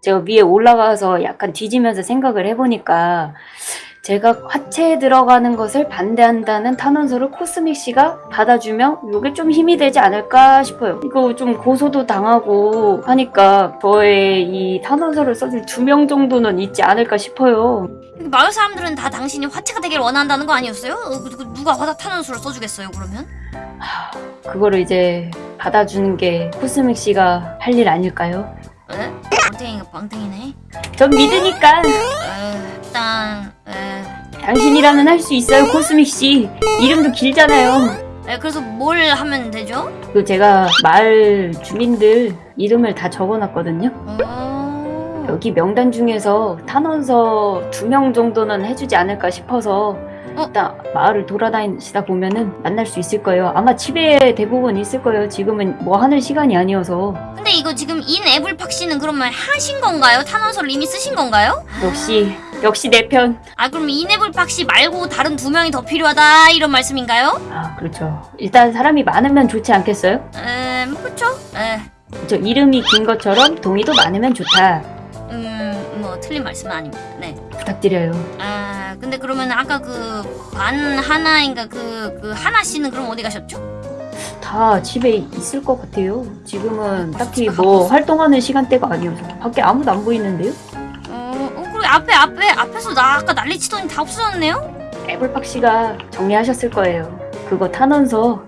제가 위에 올라가서 약간 뒤지면서 생각을 해보니까 제가 화채에 들어가는 것을 반대한다는 탄원서를 코스믹 씨가 받아주면 이게 좀 힘이 되지 않을까 싶어요. 이거 좀 고소도 당하고 하니까 저의 이 탄원서를 써줄 두 명 정도는 있지 않을까 싶어요. 마을 사람들은 다 당신이 화채가 되길 원한다는 거 아니었어요? 어, 그- 그 누가 화사 탄원수를 써주겠어요 그러면? 그거를 이제 받아주는 게 코스믹 씨가 할 일 아닐까요? 에? 빵땡이가 빵땡이네. 전 믿으니까 에, 일단 에, 당신이라면 할 수 있어요 코스믹 씨. 이름도 길잖아요. 에, 그래서 뭘 하면 되죠? 그 제가 마을 주민들 이름을 다 적어놨거든요. 어... 여기 명단 중에서 탄원서 두 명 정도는 해주지 않을까 싶어서 어? 일단 마을을 돌아다니시다 보면은 만날 수 있을 거예요. 아마 집에 대부분 있을 거예요. 지금은 뭐 하는 시간이 아니어서 근데 이거 지금 인 애블팍 씨는 그러면 하신 건가요? 탄원서를 이미 쓰신 건가요? 역시 역시 내 편. 아 그럼 인 애블팍 씨 말고 다른 두 명이 더 필요하다 이런 말씀인가요? 아 그렇죠. 일단 사람이 많으면 좋지 않겠어요? 에, 뭐 그쵸? 에, 저 이름이 긴 것처럼 동의도 많으면 좋다. 음, 뭐 틀린 말씀은 아닙니다. 네. 부탁드려요. 아 근데 그러면 아까 그 반 하나인가 그 그 하나 씨는 그럼 어디 가셨죠? 다 집에 있을 것 같아요. 지금은 벌써 딱히 뭐 활동하는 시간대가 아니어서 밖에 아무도 안 보이는데요? 어, 어 그리고 앞에 앞에 앞에서 나 아까 난리 치더니 다 없어졌네요? 애블팍 씨가 정리하셨을 거예요. 그거 탄원서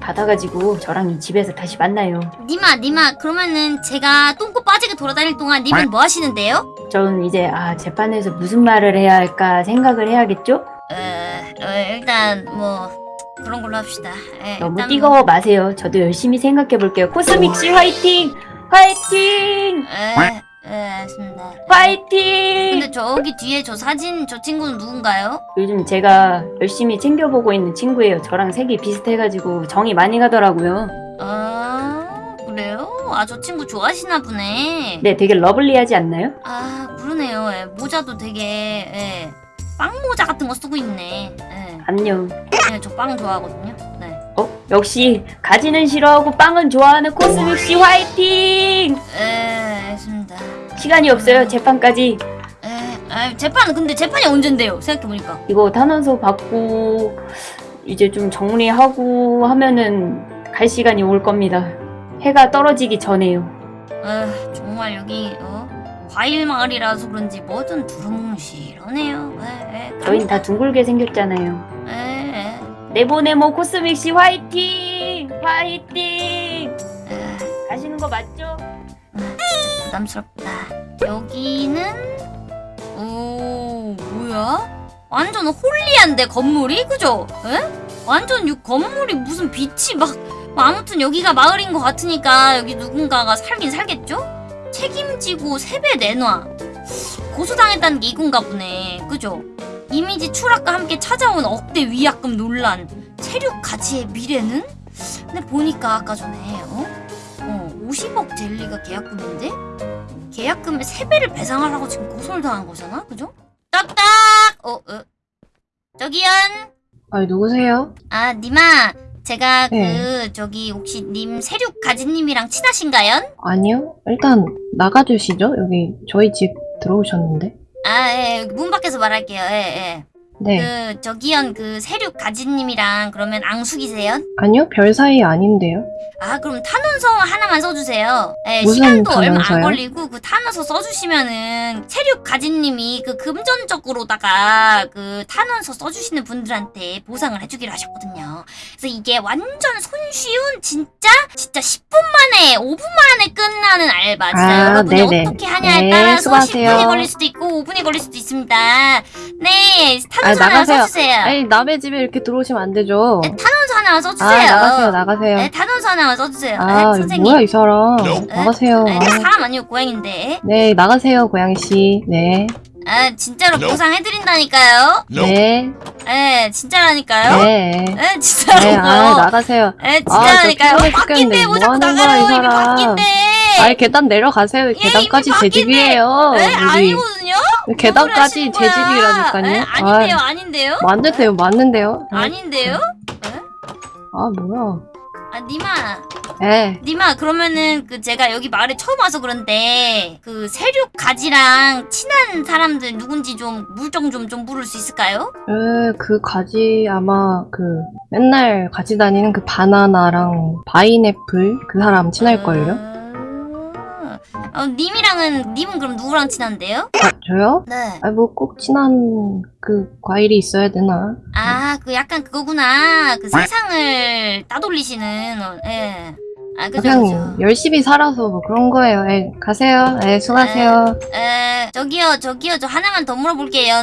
받아가지고 저랑 이 집에서 다시 만나요. 니마 니마 그러면은 제가 똥꼬 빠지게 돌아다닐 동안 님은 뭐 하시는데요? 저는 이제 아 재판에서 무슨 말을 해야 할까 생각을 해야겠죠? 에, 어, 일단 뭐 그런 걸로 합시다. 에, 너무 일단 뜨거워 마세요. 저도 열심히 생각해 볼게요. 코스믹 씨 화이팅! 화이팅! 뭐, 에, 에, 알겠습니다. 화이팅! 근데 저기 뒤에 저 사진 저 친구는 누군가요? 요즘 제가 열심히 챙겨보고 있는 친구예요. 저랑 색이 비슷해가지고 정이 많이 가더라고요. 아 그래요? 아 저 친구 좋아하시나 보네. 네, 되게 러블리하지 않나요? 아 그러네요. 예, 모자도 되게 예, 빵 모자 같은 거 쓰고 있네. 예, 안녕. 예, 저빵 좋아하거든요. 네. 어? 역시 가지는 싫어하고 빵은 좋아하는 코스믹 씨 화이팅! 예, 알겠습니다. 시간이 없어요. 재판까지. 예, 아, 재판 근데 재판이 언젠데요? 생각해 보니까. 이거 탄원서 받고 이제 좀 정리하고 하면은 갈 시간이 올 겁니다. 해가 떨어지기 전에요. 아 정말 여기 어 과일 마을이라서 그런지 뭐든 두루뭉실하네요. 저희는 다 둥글게 생겼잖아요. 예, 예. 네모네모 코스믹 씨 화이팅! 화이팅! 예. 가시는 거 맞죠? 진짜 부담스럽다. 여기는 오 뭐야? 완전 홀리한데 건물이 그죠? 에? 완전 이 건물이 무슨 빛이 막 뭐 아무튼 여기가 마을인 것 같으니까 여기 누군가가 살긴 살겠죠? 책임지고 세배 내놔. 고소당했다는 게 이건가 보네. 그죠? 이미지 추락과 함께 찾아온 억대 위약금 논란. 체류 가치의 미래는? 근데 보니까 아까 전에 어? 어 50억 젤리가 계약금인데? 계약금의 3배를 배상하라고 지금 고소를 당한 거잖아? 그죠? 딱딱! 어, 어. 저기연! 아, 누구세요? 아, 니마. 제가 네. 그, 저기, 혹시 님 세륙 가지님이랑 친하신가연? 아니요. 일단 나가주시죠. 여기 저희 집 들어오셨는데. 아, 예, 문 밖에서 말할게요. 예, 예. 네. 그, 저기연 그 세륙 가지님이랑 그러면 앙숙이세요? 아니요. 별 사이 아닌데요. 아, 그럼 탄원서 하나만 써주세요. 예, 무슨 시간도 얼마 안 탄원서요? 걸리고 그 탄원서 써주시면은 세륙 가지님이 그 금전적으로다가 그 탄원서 써주시는 분들한테 보상을 해주기로 하셨거든요. 그래서 이게 완전 손쉬운 진짜 진짜 10분 만에 5분 만에 끝나는 알바. 진짜 아, 여러분이 네네. 어떻게 하냐에 네, 따라서 수고하세요. 10분이 걸릴 수도 있고 5분이 걸릴 수도 있습니다. 네, 탄원서 아, 하나 나가세요. 써주세요. 아니, 남의 집에 이렇게 들어오시면 안 되죠. 네, 탄원서 하나 써주세요. 아, 나가세요. 나가세요. 네, 단원서 하나만 써주세요. 아, 네, 선생님. 뭐야, 이 사람. Nope. 나가세요. 아니, 아. 나 사람 아니고 고양인데. 네, 나가세요, 고양이 씨. 네. 아, 진짜로 보상해드린다니까요. 네. 예, 진짜라니까요. 네. 예, 네, 진짜로고요. 아, 나가세요. 예, 아, 진짜라니까요. 저 피곤해 바뀐데. 뭐뭐 자꾸 거야, 나가라고 이 이게 사람. 바뀐데. 아니, 계단 내려가세요. 계단까지 이미 제. 집이에요. 예, 여기. 아니거든요. 계단까지 제. 집이라니까요. 예, 아닌데요, 아닌데요. 맞는데요, 맞는데요. 아닌데요. 예? 아, 뭐야. 아, 니마. 예. 님아 그러면은 그 제가 여기 마을에 처음 와서 그런데 그 세륙 가지랑 친한 사람들 누군지 좀 물정 좀 좀 물을 수 있을까요? 에, 그 가지 아마 그 맨날 같이 다니는 그 바나나랑 바인애플 그 사람 친할걸요? 아, 어, 님이랑은 님은 그럼 누구랑 친한데요? 아, 저요? 네. 아, 뭐 꼭 친한 그 과일이 있어야 되나? 아, 그 약간 그거구나. 그 세상을 따돌리시는, 어, 예. 아, 그죠, 그냥 그죠. 열심히 살아서 뭐 그런 거예요. 예, 가세요. 예, 수고하세요. 에, 저기요, 저기요, 저 하나만 더 물어볼게요.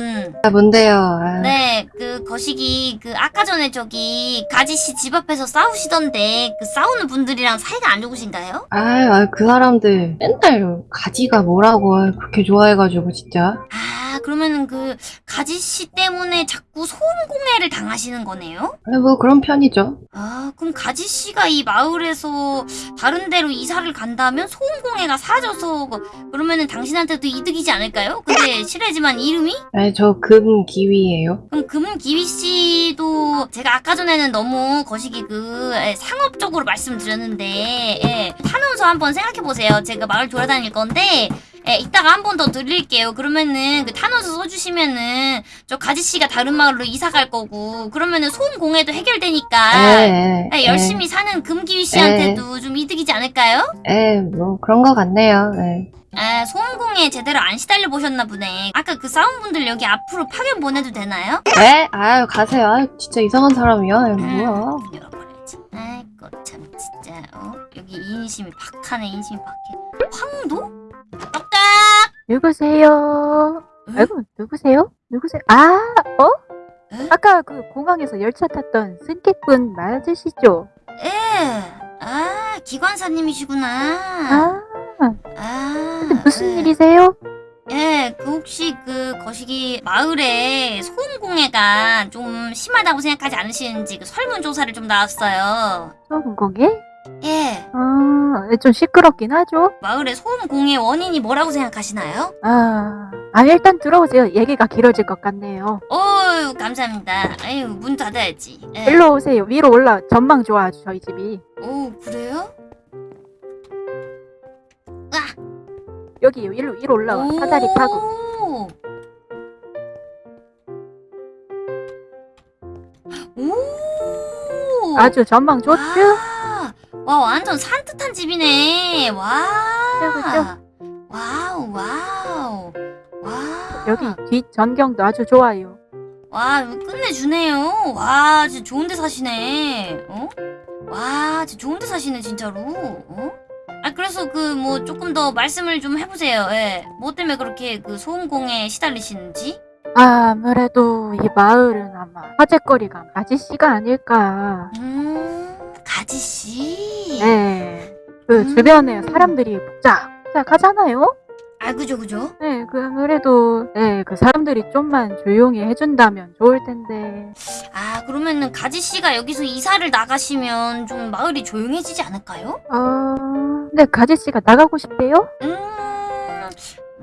아, 뭔데요? 아, 네, 그 거시기, 그 아까 전에 저기 가지 씨 집 앞에서 싸우시던데, 그 싸우는 분들이랑 사이가 안 좋으신가요? 아유, 아유, 그 사람들 맨날 가지가 뭐라고 아유, 그렇게 좋아해가지고 진짜. 아, 그러면은 그 가지 씨 때문에 자꾸 소음 공해를 당하시는 거네요? 아유, 뭐 그런 편이죠. 아, 그럼 가지 씨가 이 마을에서 다른 데로 이사를 간다면 소음 공해가 사라져서 그- 그러면은 당신한테도 이득이지 않을까요? 근데 실례지만 이름이? 아, 저금 기위예요. 그럼 금기휘 씨도 제가 아까 전에는 너무 거시기 그 예, 상업적으로 말씀드렸는데 예, 탄원서 한번 생각해 보세요. 제가 마을 돌아다닐 건데 예, 이따가 한 번더 드릴게요. 그러면은 그 탄원서 써주시면은 저 가지 씨가 다른 마을로 이사 갈 거고 그러면은 소음 공해도 해결되니까 예, 예, 열심히 사는 금기휘 씨한테도 좀 이득이지 않을까요? 예, 예, 뭐 그런 거 같네요. 예. 아, 소음공에 제대로 안 시달려 보셨나 보네. 아까 그 싸운 분들 여기 앞으로 파견 보내도 되나요? 예? 아유, 가세요. 아유, 진짜 이상한 사람이야. 예, 뭐야. 문 열어버려야지. 아이고 참 진짜 어 여기 인심이 박하네 인심이 박해. 황도? 떡각. 누구세요? 응? 아이고, 누구세요? 누구세요? 아, 어? 에? 아까 그 공항에서 열차 탔던 승객분 맞으시죠? 예. 아 기관사님이시구나. 아, 아. 무슨 예. 일이세요? 예, 그 혹시 그 거시기 마을에 소음 공해가 좀 심하다고 생각하지 않으시는지 그 설문조사를 좀 나왔어요. 소음공예? 예. 아, 좀 시끄럽긴 하죠? 마을의 소음 공해 원인이 뭐라고 생각하시나요? 아, 아, 일단 들어오세요. 얘기가 길어질 것 같네요. 어유 감사합니다. 아유 문 닫아야지. 예. 일로 오세요. 위로 올라. 전망 좋아, 아주 저희 집이. 오 그래요? 여기 위로, 위로 올라와. 오. 사다리 타고. 오. 아주 전망 좋죠? 와, 와 완전 산뜻한 집이네. 와. 그죠? 와우 와우. 와. 여기 뒷 전경도 아주 좋아요. 와 끝내주네요. 와 진짜 좋은데 사시네. 어? 와 진짜 좋은데 사시네 진짜로. 어? 아 그래서 그 뭐 조금 더 말씀을 좀 해보세요. 예. 뭐 때문에 그렇게 그 소음공에 시달리시는지? 아무래도 이 마을은 아마 화제거리가 아저씨가 아닐까. 음 가지씨. 네. 그 음. 주변에 사람들이 복작복작 하잖아요? 아 그죠 그죠. 네, 그 아무래도 네, 그 사람들이 좀만 조용히 해준다면 좋을 텐데. 아 그러면은 가지 씨가 여기서 이사를 나가시면 좀 마을이 조용해지지 않을까요? 어, 근데 가지 씨가 나가고 싶대요? 음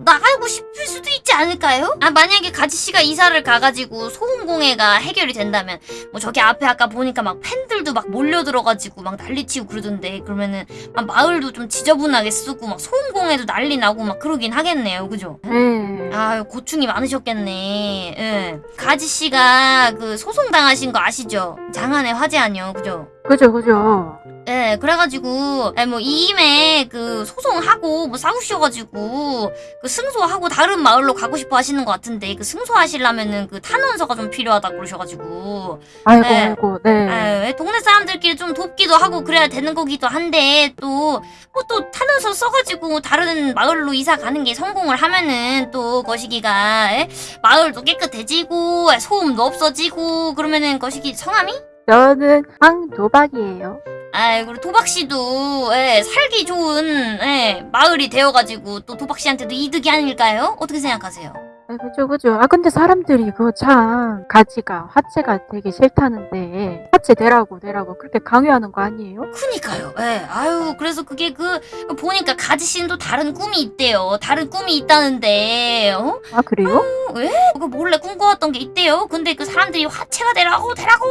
나가고 싶을 수도 있지 않을까요? 아 만약에 가지씨가 이사를 가가지고 소음공해가 해결이 된다면 뭐 저기 앞에 아까 보니까 막 팬들도 막 몰려들어가지고 막 난리치고 그러던데 그러면은 막 마을도 좀 지저분하게 쓰고 막 소음공해도 난리 나고 막 그러긴 하겠네요 그죠? 네. 아 고충이 많으셨겠네 예. 가지씨가 그 소송당하신 거 아시죠? 장안의 화재 아니요 그죠? 그죠, 그죠. 예, 그래가지고, 예, 뭐, 이 임에 그 소송하고, 뭐, 싸우셔가지고, 그 승소하고 다른 마을로 가고 싶어 하시는 것 같은데, 그 승소하시려면은 그 탄원서가 좀 필요하다 그러셔가지고, 아이고, 네. 아이고, 네. 예, 동네 사람들끼리 좀 돕기도 하고 그래야 되는 거기도 한데, 또, 뭐 또 탄원서 써가지고 다른 마을로 이사 가는 게 성공을 하면은 또 거시기가, 예? 마을도 깨끗해지고, 예, 소음도 없어지고, 그러면은 거시기 성함이? 저는 황도박이에요. 아이 그리고 도박 씨도 예, 살기 좋은 예, 마을이 되어가지고 또 도박 씨한테도 이득이 아닐까요? 어떻게 생각하세요? 아, 그죠, 그죠. 아, 근데 사람들이 그거 참, 가지가, 화채가 되게 싫다는데, 화채 되라고, 되라고, 그렇게 강요하는 거 아니에요? 그니까요. 예. 아유, 그래서 그게 그, 보니까 가지 씨는 또 다른 꿈이 있대요. 다른 꿈이 있다는데, 어? 아, 그래요? 그 몰래 꿈꿔왔던 게 있대요. 근데 그 사람들이 화채가 되라고, 되라고,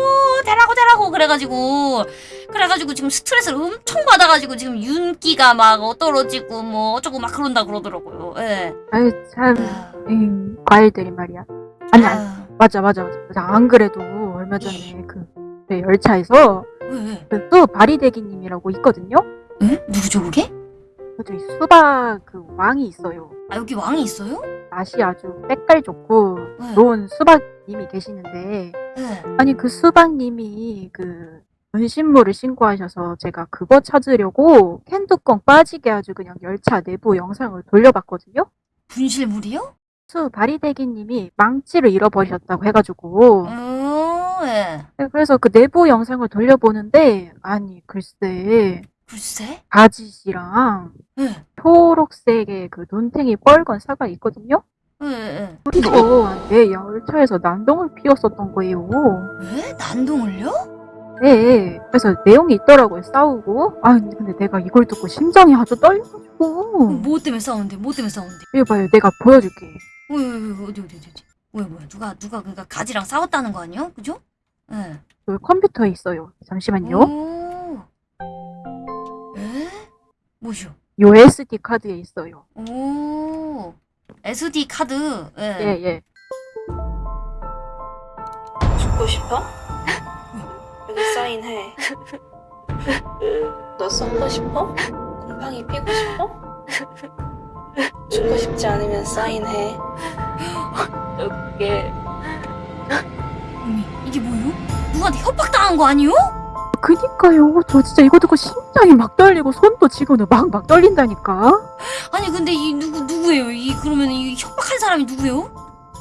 되라고, 되라고, 그래가지고, 그래가지고 지금 스트레스를 엄청 받아가지고 지금 윤기가 막 떨어지고 뭐 어쩌고 막 그런다 그러더라고요. 예. 아유, 참, 아유, 음, 과일들이 말이야. 아니, 아니, 아유, 맞아, 맞아, 맞아. 안 그래도 얼마 전에 그, 그 열차에서, 왜, 왜? 그, 또 바리대기님이라고 있거든요? 예? 누구죠, 그게? 저기 수박 그 왕이 있어요. 아, 여기 왕이 있어요? 맛이 아주 색깔 좋고, 네. 좋은 수박님이 계시는데, 예. 아니 그 수박님이 그 분신물을 신고하셔서 제가 그거 찾으려고 캔 뚜껑 빠지게 아주 그냥 열차 내부 영상을 돌려봤거든요. 분실물이요? 수 바리대기님이 망치를 잃어버리셨다고 해가지고 어, 예. 네, 그래서 그 내부 영상을 돌려보는데 아니 글쎄 글쎄? 가지씨랑 예. 초록색의 그 눈탱이 뻘건 사과 있거든요. 예, 예. 그리고 내 열차에서 난동을 피웠었던 거예요. 왜? 난동을요? 네, 그래서 내용이 있더라고요. 싸우고. 아, 근데, 근데 내가 이걸 듣고 심장이 아주 떨려가지고. 뭐 때문에 싸우는데? 뭐 때문에 싸우는데? 이거 봐요. 내가 보여줄게. 왜, 왜, 왜, 어디, 어디, 어디, 어디? 왜, 뭐야? 누가, 누가, 그니까 가지랑 싸웠다는 거 아니요? 그죠? 예. 그 컴퓨터에 있어요. 잠시만요. 오. 에? 뭐죠? 요 SD 카드에 있어요. 오. SD 카드. 예. 예, 예. 죽고 싶어? 사인해. 너 썩고 싶어? 곰팡이 피고 싶어? 죽고 싶지 않으면 사인해. 이게 어미, 이게 뭐요? 누구한테 협박당한 거 아니요? 그니까요. 저 진짜 이거 듣고 심장이 막 떨리고 손도 지금은 막, 막 떨린다니까. 아니 근데 이 누구 누구예요? 이 그러면 이 협박한 사람이 누구요?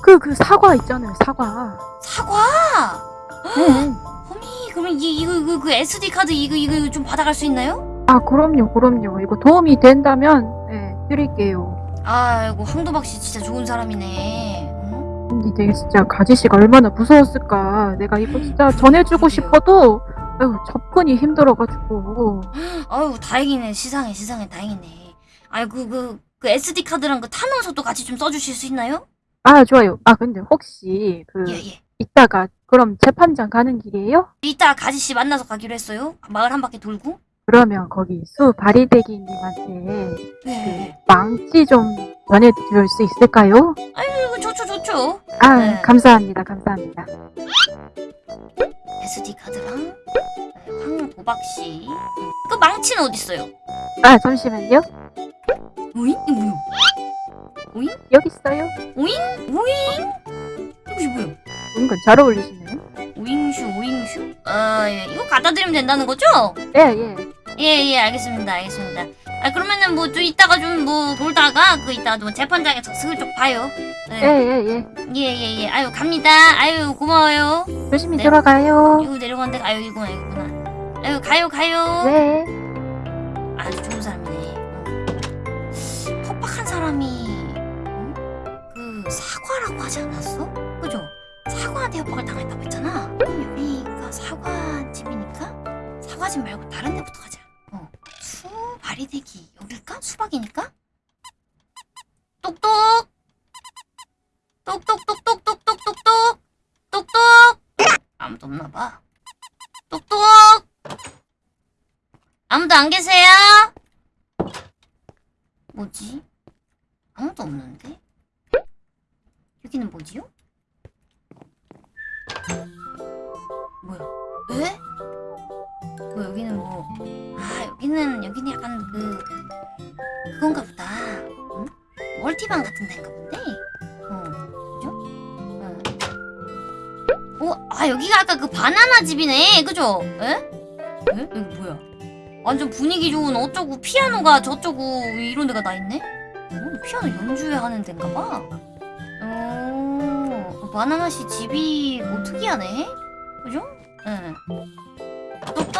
그, 그 사과 있잖아요. 사과. 사과. 네. 그러면 이 이거 이거 그 SD 카드 이거 이거 좀 받아갈 수 있나요? 아, 그럼요. 그럼요. 이거 도움이 된다면, 네, 드릴게요. 아이고 황도박 씨 진짜 좋은 사람이네. 어? 근데 되게 진짜 가지 씨가 얼마나 무서웠을까. 내가 이거 진짜 전해주고 싶어도, 아유, 접근이 힘들어가지고. 아유 다행이네 시상해 시상해 다행이네. 아이고 그, 그 SD 카드랑 그 탄원서도 같이 좀 써주실 수 있나요? 아, 좋아요. 아, 근데 혹시, 그, 예 예. 이따가, 그럼 재판장 가는 길이에요? 이따 가지 씨 만나서 가기로 했어요. 마을 한 바퀴 돌고. 그러면 거기 수 바리대기님한테 네. 그 망치 좀 전해줄 수 있을까요? 아이고 좋죠 좋죠. 아, 네. 감사합니다. 감사합니다. SD 카드랑 네, 황도박 씨. 그 망치는 어디 있어요? 아, 잠시만요. 오잉? 이거 뭐야? 여기 있어요. 오잉? 오잉? 이것이 뭐야? 은근 잘 어울리시네. 오잉슈 오잉슈? 아 예. 이거 갖다 드리면 된다는 거죠? 예, 예. 예 예 알겠습니다 알겠습니다. 아 그러면은 뭐 좀 이따가 좀 뭐 돌다가 그 이따가 좀 재판장에서 슬쩍 봐요. 예, 네. 예, 예. 예 예 예. 아유 갑니다. 아유 고마워요. 조심히 네. 들어가요. 이거 내려가는데 아유 이구나 이구나. 아유 가요 가요. 네. 아주 좋은 사람이네. 어. 협박한 사람이 어? 그 사과라고 하지 않았어? 그죠? 사과한테 협박을 당했다고 했잖아. 그럼 여기가 사과 집이니까 사과집 말고 다른 데부터 가자. 어. 수 바리대기 여길까? 수박이니까? 똑똑 똑똑똑똑똑똑똑똑 똑똑 아무도 없나 봐. 똑똑 아무도 안 계세요? 뭐지? 아무도 없는데? 여기는 뭐지요? 뭐야? 에? 뭐 여기는 뭐? 아 여기는 여기는 약간 그 그건가 보다. 응? 멀티방 같은 데인가 본데. 어, 그죠? 어. 어, 아 여기가 아까 그 바나나 집이네, 그죠? 에? 에? 여기 뭐야? 완전 분위기 좋은 어쩌고 피아노가 저쩌고 이런 데가 다 있네? 어, 피아노 연주회 하는 데인가 봐. 어, 바나나 씨 집이 뭐 특이하네? 그죠? 응. 똑똑!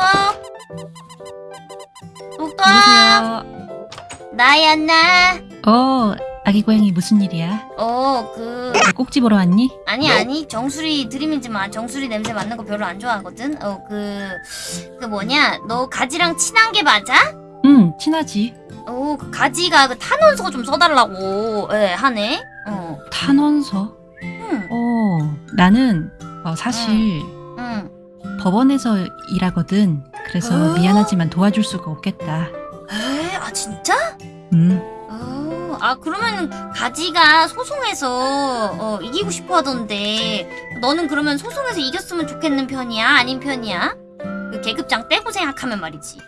똑똑! 여보세요. 나야, 나! 어, 아기 고양이 무슨 일이야? 어, 그 꼭지 보러 왔니? 아니 아니 정수리 드림이지 마. 정수리 냄새 맡는 거 별로 안 좋아하거든. 어, 그 그 뭐냐? 너 가지랑 친한 게 맞아? 응, 친하지. 어, 그 가지가 그 탄원서 좀 써달라고 예, 하네. 어, 탄원서. 응, 어, 나는 어, 사실 응. 법원에서 일하거든. 그래서 어? 미안하지만 도와줄 수가 없겠다. 에, 아 진짜? 음, 어, 아 그러면 가지가 소송에서 어, 이기고 싶어 하던데 너는 그러면 소송에서 이겼으면 좋겠는 편이야? 아닌 편이야? 그 계급장 떼고 생각하면 말이지.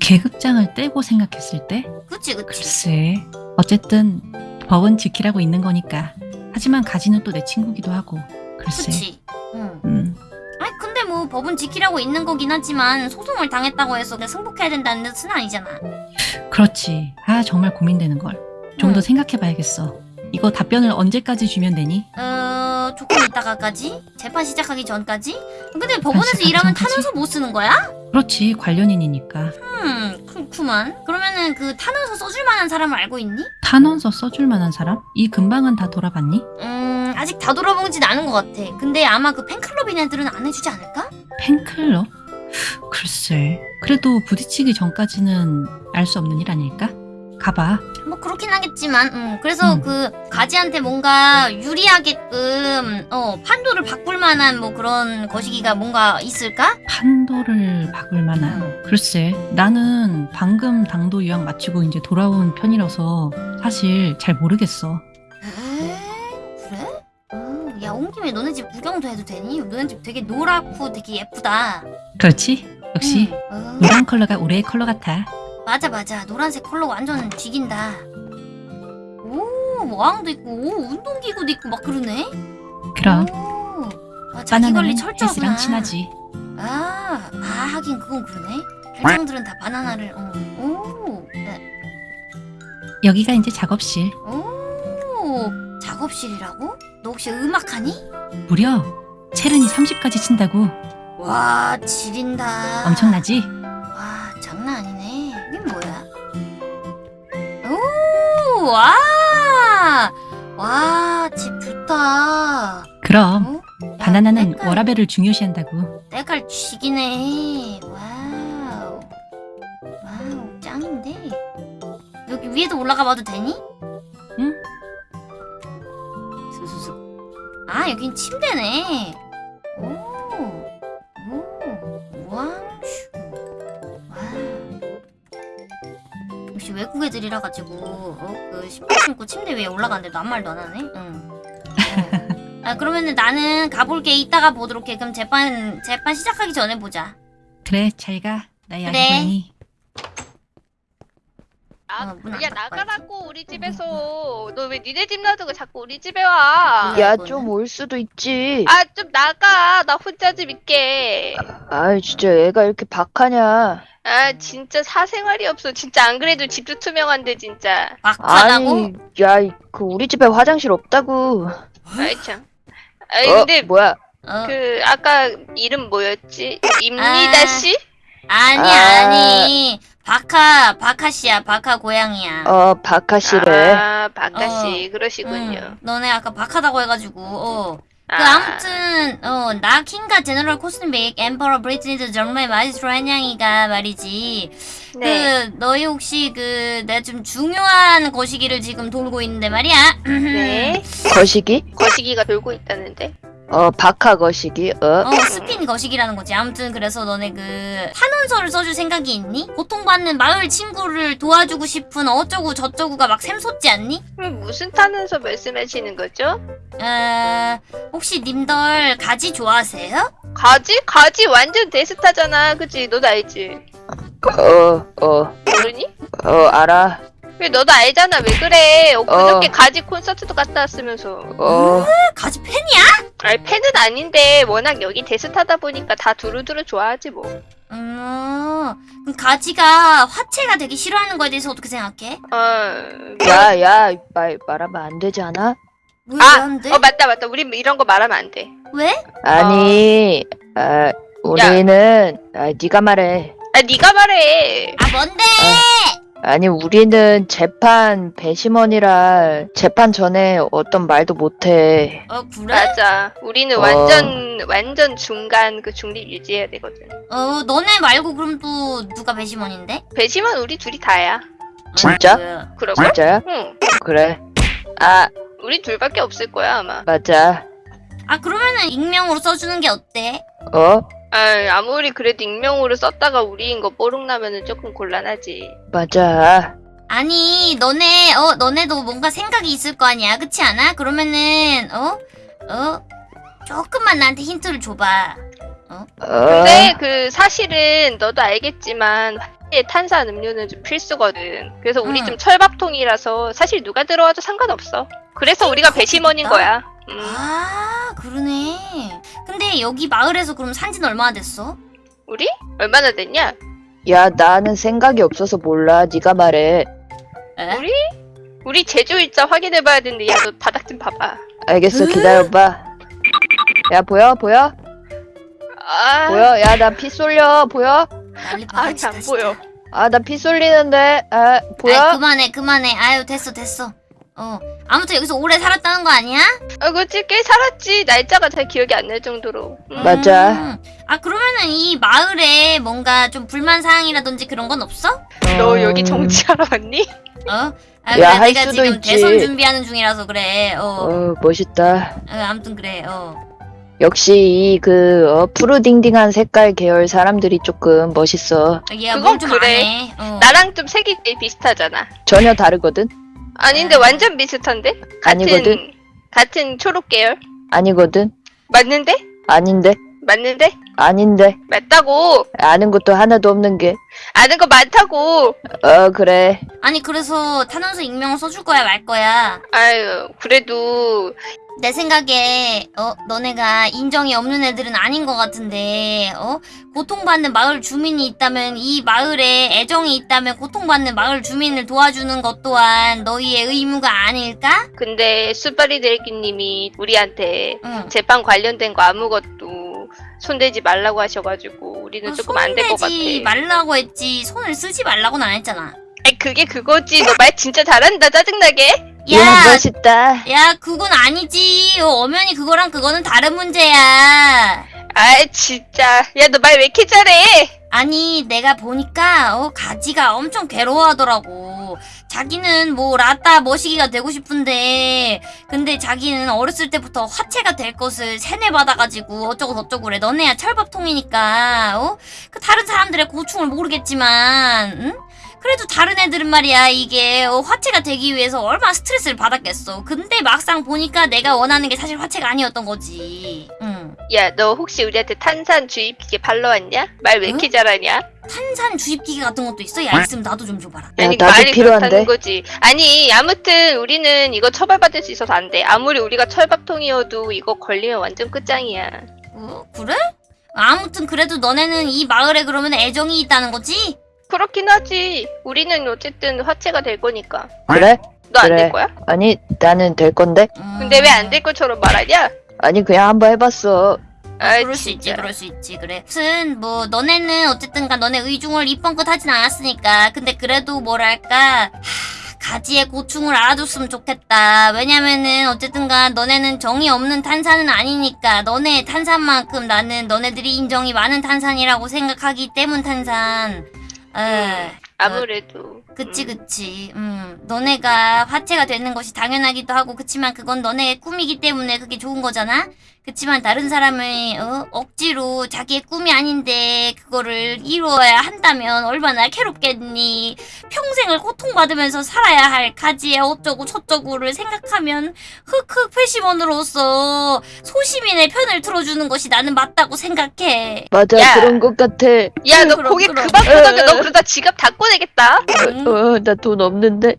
계급장을 떼고 생각했을 때? 그치 그치. 글쎄. 어쨌든 법은 지키라고 있는 거니까. 하지만 가지는 또 내 친구기도 하고. 글쎄. 그치. 응. 음, 아니 근데 뭐 법은 지키라고 있는 거긴 하지만 소송을 당했다고 해서 그냥 승복해야 된다는 뜻은 아니잖아. 그렇지. 아, 정말 고민되는 걸. 좀더 응. 생각해봐야겠어. 이거 답변을 언제까지 주면 되니? 어 조금 있다가까지 재판 시작하기 전까지. 근데 법원에서 시작하기 일하면? 탄원서 못 쓰는 거야? 그렇지, 관련인이니까. 음 그렇구만. 그러면은 그 탄원서 써줄 만한 사람을 알고 있니? 탄원서 써줄 만한 사람? 이 근방은 다 돌아봤니? 음 아직 다 돌아보진 않은 것 같아. 근데 아마 그 팬클럽인 애들은 안 해주지 않을까? 팬클럽? 글쎄. 그래도 부딪히기 전까지는 알 수 없는 일 아닐까? 가봐. 뭐 그렇긴 하겠지만, 음 그래서 음. 그 가지한테 뭔가 유리하게끔 어 판도를 바꿀 만한 뭐 그런 거시기가 뭔가 있을까? 판도를 바꿀 만한. 글쎄, 나는 방금 당도 유학 마치고 이제 돌아온 편이라서 사실 잘 모르겠어. 에 그래? 어, 야, 온 김에 너네 집 구경도 해도 되니? 너네 집 되게 노랗고 되게 예쁘다. 그렇지? 역시 응. 어, 노란 컬러가 올해의 컬러 같아. 맞아, 맞아. 노란색 컬러 완전 죽인다. 오, 뭐 왕도 있고, 오, 운동기구도 있고 막 그러네? 그럼 오, 아, 자기 관리 철저하구나. 헬스랑 친하지. 아, 아, 하긴 그건 그러네. 할장들은 다 바나나를, 어. 오, 네. 여기가 이제 작업실. 오, 작업실이라고? 너 혹시 음악하니? 무려 체른이 30까지 친다고. 와, 지린다. 엄청나지? 와, 장난 아니네. 와! 와, 집 좋다. 그럼 어? 바나나는 때깔, 워라밸을 중요시한다고. 때깔 죽이네. 와우. 와우, 짱인데? 여기 위에도 올라가 봐도 되니? 응. 슥슥슥. 아, 여긴 침대네. 오. 오. 역시 외국 애들이라 가지고 어? 그 신발 신고 침대 위에 올라가는데도 아무 말도 안 하네. 응. 어. 아 그러면은 나는 가볼게. 이따가 보도록 해. 그럼 재판 재판 시작하기 전에 보자. 그래, 잘 가. 나의 아기 그래. 아, 야 닫고 나가라고 우리 집에서 너 왜 니네 집 놔두고 자꾸 우리 집에 와? 야? 좀 올 수도 있지. 아 좀 나가 나 혼자 집 있게. 아, 진짜 애가 이렇게 박하냐. 아 진짜 사생활이 없어 진짜 안 그래도 집도 투명한데 진짜. 막하다고? 아니, 야, 이- 그 우리 집에 화장실 없다고. 아이 참. 아니 어, 근데 뭐야? 어, 그 아까 이름 뭐였지? 임니다 아. 씨? 아니 아. 아니 바카 바카 씨야 바카 고양이야. 어, 박하씨래. 아 박가 씨 어. 그러시군요. 응, 너네 아까 박하다고 해가지고 어. 그 아. 아무튼 어, 나 킹과 제너럴 코스믹 엠퍼러 브리트니드 정말 마이스트로 한양이가 말이지 네. 그 너희 혹시 그 내가 좀 중요한 거시기를 지금 돌고 있는데 말이야 네. 거시기? 거시기가 돌고 있다는데. 어, 박하 거시기. 어? 어 스핀 거시기라는 거지 아무튼 그래서 너네 그 탄원서를 써줄 생각이 있니? 고통받는 마을 친구를 도와주고 싶은 어쩌고 저쩌고가 막 샘솟지 않니? 그럼 무슨 탄원서 말씀하시는 거죠? 어 혹시 님들 가지 좋아하세요? 가지? 가지 완전 대스타잖아. 그치? 너도 알지? 어, 어, 모르니? 어, 알아. 왜 너도 알잖아. 왜 그래? 어, 그저께 어. 가지 콘서트도 갔다 왔으면서. 어, 가지 팬이야? 아니 팬은 아닌데 워낙 여기 대스타다 보니까 다 두루두루 좋아하지 뭐. 음 그럼 가지가 화채가 되게 싫어하는 거에 대해서 어떻게 생각해? 어. 야, 야, 말, 말하면 안 되지 않아? 왜 아, 안 돼? 어 맞다 맞다. 우리 이런 거 말하면 안 돼. 왜? 아니, 아, 우리는, 아, 네가 말해. 아 네가 말해. 아 뭔데? 아니 우리는 재판 배심원이라 재판 전에 어떤 말도 못해. 어 그래? 맞아. 우리는 어. 완전 완전 중간 그 중립 유지해야 되거든. 어 너네 말고 그럼 또 누가 배심원인데? 배심원 우리 둘이 다야. 진짜? 어, 그러고? 진짜야? 응. 그래. 아 우리 둘밖에 없을 거야 아마. 맞아. 아 그러면은 익명으로 써주는 게 어때? 어 아 아무리 그래도 익명으로 썼다가 우리인 거 뽀록 나면은 조금 곤란하지. 맞아. 아니 너네 어 너네도 뭔가 생각이 있을 거 아니야 그렇지 않아? 그러면은 어? 어? 조금만 나한테 힌트를 줘봐 어. 근데 그 사실은 너도 알겠지만 탄산 음료는 좀 필수거든. 그래서 우리 응. 좀 철밥통이라서 사실 누가 들어와도 상관없어. 그래서 우리가 배심원인 거야. 음. 아 그러네 근데 여기 마을에서 그럼 산지는 얼마나 됐어? 우리 얼마나 됐냐? 야 나는 생각이 없어서 몰라. 네가 말해. 에? 우리? 우리 제조일자 확인해봐야 되는데 야 너 바닥 좀 봐봐. 알겠어 으? 기다려봐. 야 보여 보여 아, 보여. 야 나 피 쏠려 보여. 아니 바가지다, 안. 보여. 아 나 피 쏠리는데. 아 보여. 아이, 그만해 그만해 아유 됐어 됐어 어 아무튼 여기서 오래 살았다는 거 아니야? 아 그치 꽤 살았지. 날짜가 잘 기억이 안 날 정도로. 음. 맞아. 음. 아 그러면은 이 마을에 뭔가 좀 불만 사항이라든지 그런 건 없어? 너 여기 음, 정치하러 왔니? 어? 아 야, 그래 할 내가 수도 지금 있지. 대선 준비하는 중이라서 그래 어, 어 멋있다. 어 아무튼 그래 어 역시 이 그 어, 푸르딩딩한 색깔 계열 사람들이 조금 멋있어. 얘가 그건 뭘좀 그래. 아네 어. 나랑 좀 색이 제일 비슷하잖아. 전혀 다르거든. 아닌데 완전 비슷한데? 같은 아니거든. 같은 초록 계열. 아니거든. 맞는데? 아닌데. 맞는데? 아닌데. 맞다고. 아는 것도 하나도 없는 게. 아는 거 많다고. 어 그래. 아니 그래서 탄원서 익명을 써줄 거야 말 거야 아유 그래도 내 생각에 어 너네가 인정이 없는 애들은 아닌 것 같은데 어 고통받는 마을 주민이 있다면 이 마을에 애정이 있다면 고통받는 마을 주민을 도와주는 것 또한 너희의 의무가 아닐까? 근데 수바리 델기님이 우리한테 응. 재판 관련된 거 아무것도 손대지 말라고 하셔가지고 우리는 조금 안 될 것 같아. 손대지 말라고 했지 손을 쓰지 말라고는 안 했잖아. 아이 그게 그거지. 너 말 진짜 잘한다. 짜증나게. 야 야, 멋있다. 야 그건 아니지. 어, 엄연히 그거랑 그거는 다른 문제야. 아 진짜. 야 너 말 왜 이렇게 잘해? 아니 내가 보니까 어 가지가 엄청 괴로워하더라고 자기는 뭐 라따 머시기가 되고 싶은데 근데 자기는 어렸을 때부터 화채가 될 것을 세뇌받아가지고 어쩌고 저쩌고 그래 너네야 철밥통이니까 어 그 다른 사람들의 고충을 모르겠지만 응? 그래도 다른 애들은 말이야 이게 어, 화채가 되기 위해서 얼마나 스트레스를 받았겠어 근데 막상 보니까 내가 원하는 게 사실 화채가 아니었던 거지 응. 야너 혹시 우리한테 탄산 주입기계 발로 왔냐? 말 왜 이렇게 잘하냐? 탄산 주입기계 같은 것도 있어? 야 있으면 나도 좀 줘봐라 야, 아니 나도 말이 필요한데. 그렇다는 거지. 아니 아무튼 우리는 이거 처벌받을 수 있어서 안 돼. 아무리 우리가 철밥통이어도 이거 걸리면 완전 끝장이야. 어, 그래? 아무튼 그래도 너네는 이 마을에 그러면 애정이 있다는 거지? 그렇긴 하지. 우리는 어쨌든 화채가 될 거니까. 그래? 너 안 그래. 될 거야? 아니 나는 될 건데. 음. 근데 왜 안 될 것처럼 말하냐? 아니 그냥 한번 해봤어. 아, 아이, 그럴 수 있지. 그럴 수 있지, 그래. 무슨, 뭐, 너네는 어쨌든가 너네 의중을 입번껏 하진 않았으니까. 근데 그래도 뭐랄까, 하, 가지의 고충을 알아줬으면 좋겠다. 왜냐면은, 어쨌든가 너네는 정이 없는 탄산은 아니니까. 너네의 탄산만큼 나는 너네들이 인정이 많은 탄산이라고 생각하기 때문 탄산. 에, 아무래도. 그치 음. 그치 음 너네가 화채가 되는 것이 당연하기도 하고 그치만 그건 너네의 꿈이기 때문에 그게 좋은 거잖아 그치만 다른 사람을 어? 억지로 자기의 꿈이 아닌데 그거를 이루어야 한다면 얼마나 괴롭겠니 평생을 고통받으면서 살아야 할 가지의 어쩌고 저쩌고를 생각하면 흑흑 회심원으로서 소시민의 편을 들어주는 것이 나는 맞다고 생각해 맞아 야. 그런 것 같아. 야, 너 고개 그럼. 그만 끄덕여. 너 에. 그러다 지갑 다 꺼내겠다. 음. 어나 돈 없는데.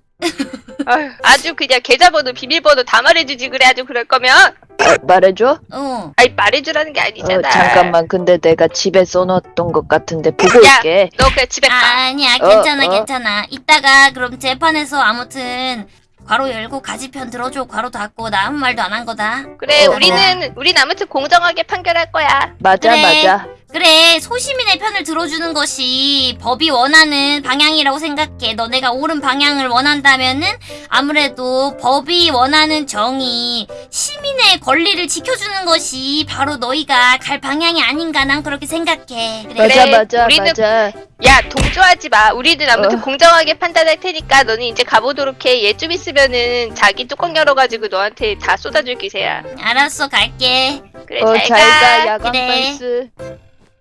아주 그냥 계좌번호, 비밀번호 다 말해주지 그래. 아주 그럴 거면. 아, 말해줘? 어. 아니 말해주라는 게 아니잖아. 어, 잠깐만 근데 내가 집에 써놨던 것 같은데 보고 야. 올게. 너 그냥 집에 가. 아니야 어, 괜찮아 어. 괜찮아 이따가 그럼 재판에서 아무튼 괄호 열고 가지편 들어줘 괄호 닫고 나 아무 말도 안 한 거다 그래, 어, 우리는 우린 아무튼 공정하게 판결할 거야. 맞아 그래. 맞아. 그래 소시민의 편을 들어주는 것이 법이 원하는 방향이라고 생각해 너네가 옳은 방향을 원한다면은 아무래도 법이 원하는 정의 시민의 권리를 지켜주는 것이 바로 너희가 갈 방향이 아닌가 난 그렇게 생각해 그래 맞아 그래, 맞아 우리는- 맞아. 야 동조하지 마. 우리는 아무튼 어. 공정하게 판단할 테니까 너는 이제 가보도록 해. 얘 좀 있으면은 자기 뚜껑 열어가지고 너한테 다 쏟아줄 기세야. 알았어 갈게 그래 어잘잘 가. 가 야광 그래. 반스.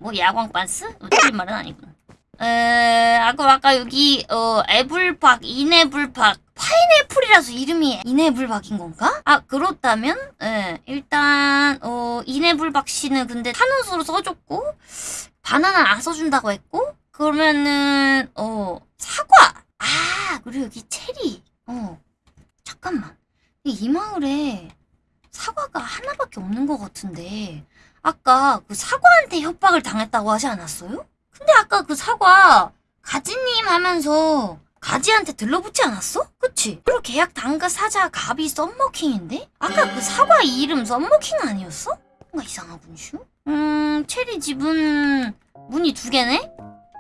뭐 야광 반스? 어, 틀린 말은 아니구나. 에, 아까 아까 여기 어 애블박, 이네블박, 파인애플이라서 이름이 이네블박인 건가? 아 그렇다면 예 일단 어 이네블박 씨는 근데 탄원서로 써줬고 바나나 안 써준다고 했고 그러면은 어 사과 아 그리고 여기 체리 어 잠깐만 이, 이 마을에 사과가 하나밖에 없는 것 같은데 아까 그 사과한테 협박을 당했다고 하지 않았어요? 근데 아까 그 사과 가지님 하면서 가지한테 들러붙지 않았어? 그치? 그리고 계약 단가 사자 갑이 썸머킹인데? 아까 그 사과 이름 썸머킹 아니었어? 뭔가 이상하군 슈? 음 체리 집은 문이 두 개네?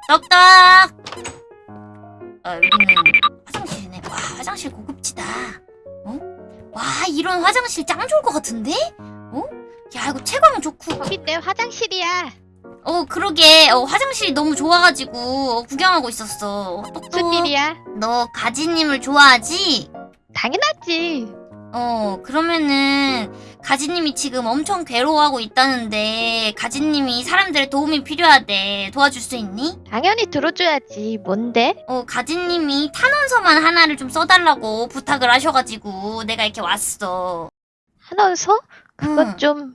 떡딱! 아 여기는 화장실이네 와 화장실 고급지다 어? 와 이런 화장실 짱 좋을 것 같은데? 어? 야 이거 채광 좋고 거기 내 화장실이야. 어 그러게 어, 화장실이 너무 좋아가지고 어, 구경하고 있었어 어, 무슨 똑똑 일이야? 너 가지님을 좋아하지? 당연하지. 어 그러면은 가지님이 지금 엄청 괴로워하고 있다는데 가지님이 사람들의 도움이 필요하대 도와줄 수 있니? 당연히 들어줘야지. 뭔데? 어 가지님이 탄원서만 하나를 좀 써달라고 부탁을 하셔가지고 내가 이렇게 왔어 한원서? 그건 응. 좀